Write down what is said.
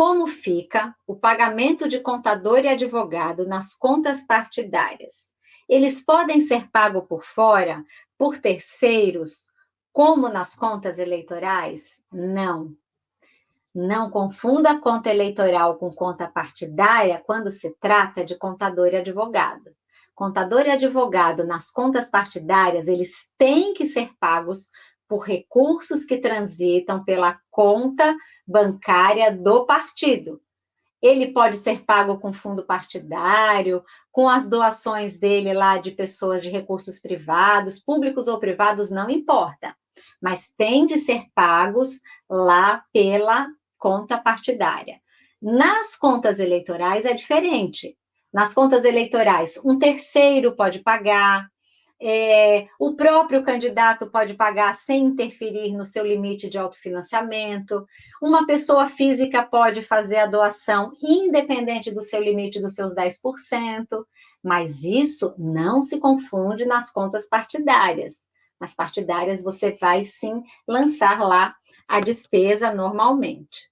como fica o pagamento de contador e advogado nas contas partidárias? Eles podem ser pagos por fora, por terceiros, como nas contas eleitorais? Não. Não confunda conta eleitoral com conta partidária quando se trata de contador e advogado. Contador e advogado nas contas partidárias, eles têm que ser pagos por recursos que transitam pela conta bancária do partido. Ele pode ser pago com fundo partidário, com as doações dele lá de pessoas de recursos privados, públicos ou privados, não importa. Mas tem de ser pagos lá pela conta partidária. Nas contas eleitorais é diferente. Nas contas eleitorais, um terceiro pode pagar, é, o próprio candidato pode pagar sem interferir no seu limite de autofinanciamento. Uma pessoa física pode fazer a doação independente do seu limite dos seus 10%, mas isso não se confunde nas contas partidárias. Nas partidárias, você vai sim lançar lá a despesa normalmente.